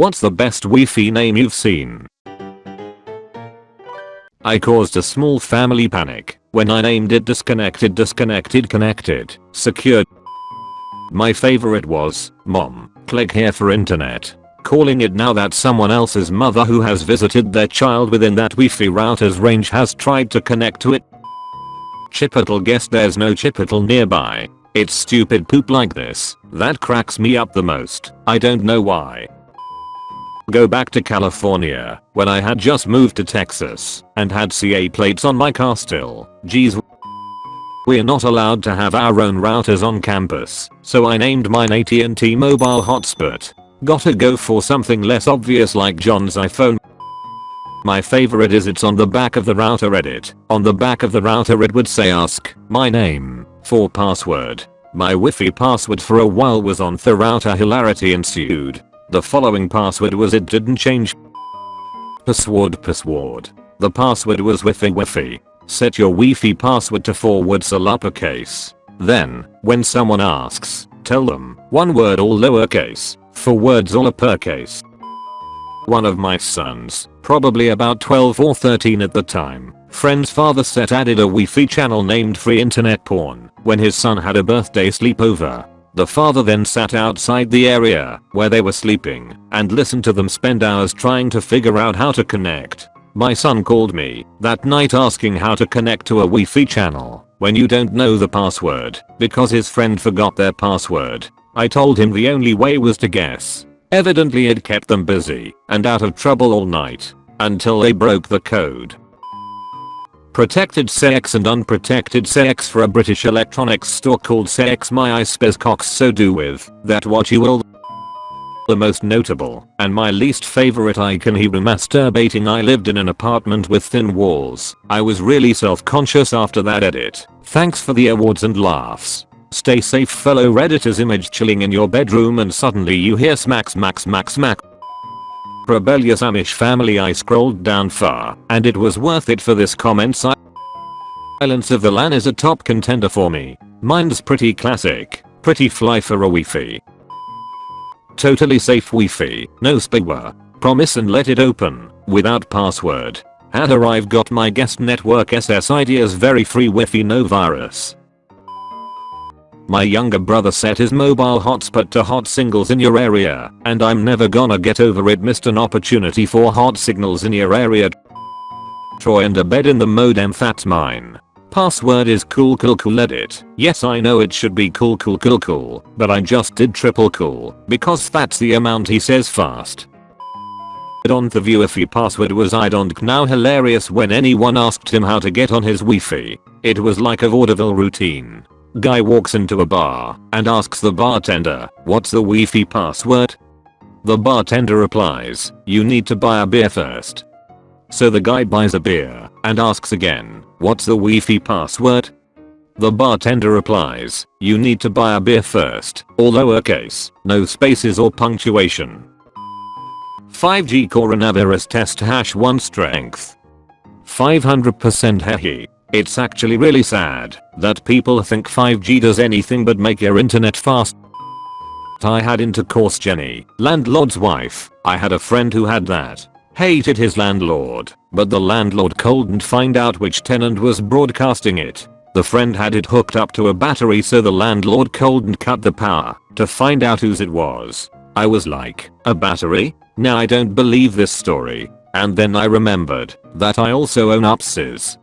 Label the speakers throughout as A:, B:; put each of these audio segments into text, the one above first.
A: What's the best Wi-Fi name you've seen? I caused a small family panic when I named it disconnected disconnected connected secured. My favorite was mom click here for internet. Calling it now that someone else's mother who has visited their child within that Wi-Fi router's range has tried to connect to it. Chipotle guess there's no Chipotle nearby. It's stupid poop like this that cracks me up the most. I don't know why. Go back to California when I had just moved to Texas and had CA plates on my car still. Geez. We're not allowed to have our own routers on campus, so I named mine AT&T mobile hotspot. Gotta go for something less obvious like John's iPhone. My favorite is it's on the back of the router edit. On the back of the router it would say ask my name for password. My Wi-Fi password for a while was on the router hilarity ensued. The following password was it didn't change. Password password. The password was Wi-Fi Wi-Fi. Set your Wi-Fi password to forwards all uppercase. Then, when someone asks, tell them, one word all lowercase, for words all uppercase. One of my sons, probably about 12 or 13 at the time, friend's father set added a Wi-Fi channel named Free Internet Porn when his son had a birthday sleepover. The father then sat outside the area where they were sleeping and listened to them spend hours trying to figure out how to connect. My son called me that night asking how to connect to a Wi-Fi channel when you don't know the password because his friend forgot their password. I told him the only way was to guess. Evidently it kept them busy and out of trouble all night until they broke the code. Protected sex and unprotected sex for a British electronics store called Sex My I Spes Cox So Do With That What You Will the most notable and my least favorite icon he masturbating I lived in an apartment with thin walls. I was really self-conscious after that edit. Thanks for the awards and laughs. Stay safe fellow redditors image chilling in your bedroom and suddenly you hear smack smack smack smack rebellious Amish family I scrolled down far and it was worth it for this comment Silence of the LAN is a top contender for me. Mine's pretty classic, pretty fly for a Wi-Fi. Totally safe Wi-Fi, no spyware. Promise and let it open, without password. Heather I've got my guest network SSID as very free Wi-Fi no virus. My younger brother set his mobile hotspot to hot singles in your area, and I'm never gonna get over it missed an opportunity for hot signals in your area. Troy and Abed in the modem fat mine. Password is cool cool cool edit. Yes I know it should be cool cool cool cool, but I just did triple cool, because that's the amount he says fast. On the view if password was I don't now hilarious when anyone asked him how to get on his Wi-Fi. It was like a vaudeville routine. Guy walks into a bar and asks the bartender, what's the Wi-Fi password? The bartender replies, you need to buy a beer first. So the guy buys a beer and asks again, what's the Wi-Fi password? The bartender replies, you need to buy a beer first, all lowercase, no spaces or punctuation. 5G coronavirus test hash 1 strength. 500% hehe. It's actually really sad that people think 5G does anything but make your internet fast. I had intercourse Jenny, landlord's wife. I had a friend who had that. Hated his landlord, but the landlord couldn't find out which tenant was broadcasting it. The friend had it hooked up to a battery so the landlord couldn't cut the power to find out whose it was. I was like, a battery? Now I don't believe this story. And then I remembered that I also own upsis.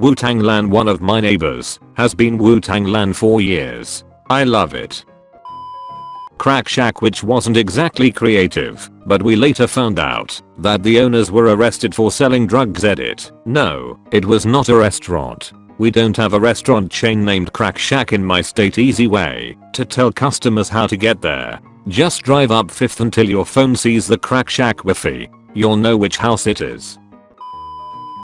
A: Wu-Tang Lan one of my neighbors has been Wu-Tang Lan for years. I love it. Crack Shack which wasn't exactly creative, but we later found out that the owners were arrested for selling drugs edit. No, it was not a restaurant. We don't have a restaurant chain named Crack Shack in my state easy way to tell customers how to get there. Just drive up 5th until your phone sees the Crack Shack Wi-Fi. You'll know which house it is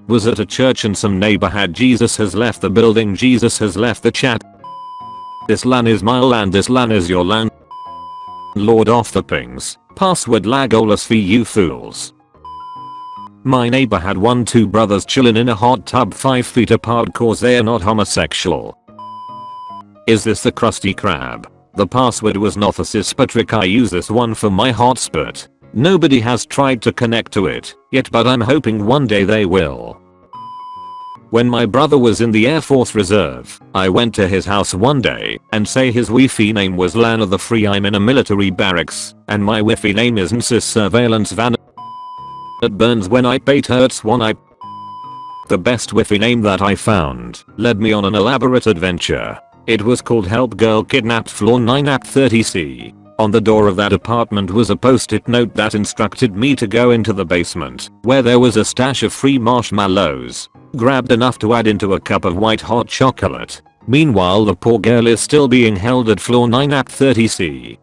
A: was at a church and some neighbor had Jesus has left the building Jesus has left the chat. This LAN is my land this LAN is your land. Lord off the pings. Password Legolas for you fools. My neighbor had one two brothers chillin' in a hot tub 5 feet apart cause they are not homosexual. Is this the Krusty Krab? The password was Nothesis but Rick I use this one for my hotspot. Nobody has tried to connect to it yet but I'm hoping one day they will. When my brother was in the Air Force Reserve, I went to his house one day and say his Wi-Fi name was LAN of the Free I'm in a military barracks and my Wi-Fi name is NCIS Surveillance Van It burns when I bait hurts one I The best Wi-Fi name that I found led me on an elaborate adventure. It was called Help Girl Kidnapped Floor 9 App 30C. On the door of that apartment was a post-it note that instructed me to go into the basement where there was a stash of free marshmallows grabbed enough to add into a cup of white hot chocolate. Meanwhile the poor girl is still being held at floor 9 at 30C.